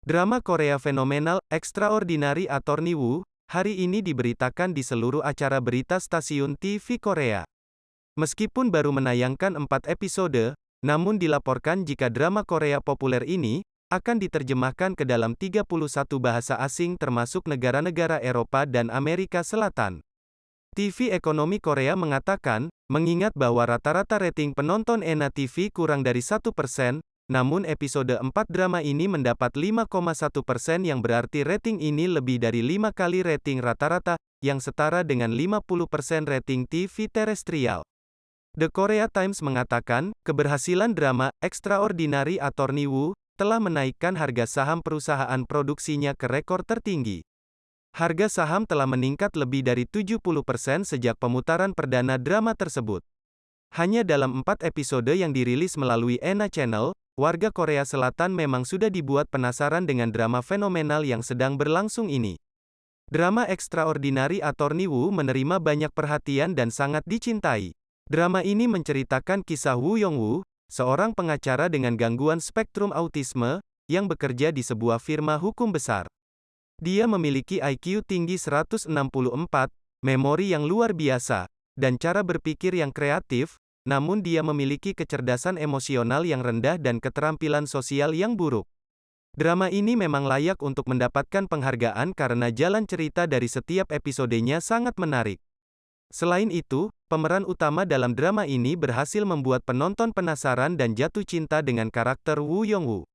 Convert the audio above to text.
Drama Korea fenomenal, Extraordinary Attorney Woo, hari ini diberitakan di seluruh acara berita stasiun TV Korea. Meskipun baru menayangkan 4 episode, namun dilaporkan jika drama Korea populer ini, akan diterjemahkan ke dalam 31 bahasa asing termasuk negara-negara Eropa dan Amerika Selatan. TV Ekonomi Korea mengatakan, mengingat bahwa rata-rata rating penonton ENA TV kurang dari 1%, namun episode 4 drama ini mendapat 5,1 persen yang berarti rating ini lebih dari 5 kali rating rata-rata, yang setara dengan 50 persen rating TV terestrial. The Korea Times mengatakan, keberhasilan drama Extraordinary Attorney Woo telah menaikkan harga saham perusahaan produksinya ke rekor tertinggi. Harga saham telah meningkat lebih dari 70% persen sejak pemutaran perdana drama tersebut. Hanya dalam empat episode yang dirilis melalui ENA Channel, warga Korea Selatan memang sudah dibuat penasaran dengan drama fenomenal yang sedang berlangsung ini. Drama Extraordinary Attorney Woo menerima banyak perhatian dan sangat dicintai. Drama ini menceritakan kisah Woo Yong-woo, seorang pengacara dengan gangguan spektrum autisme, yang bekerja di sebuah firma hukum besar. Dia memiliki IQ tinggi 164, memori yang luar biasa, dan cara berpikir yang kreatif, namun dia memiliki kecerdasan emosional yang rendah dan keterampilan sosial yang buruk. Drama ini memang layak untuk mendapatkan penghargaan karena jalan cerita dari setiap episodenya sangat menarik. Selain itu, pemeran utama dalam drama ini berhasil membuat penonton penasaran dan jatuh cinta dengan karakter Woo Yong-woo.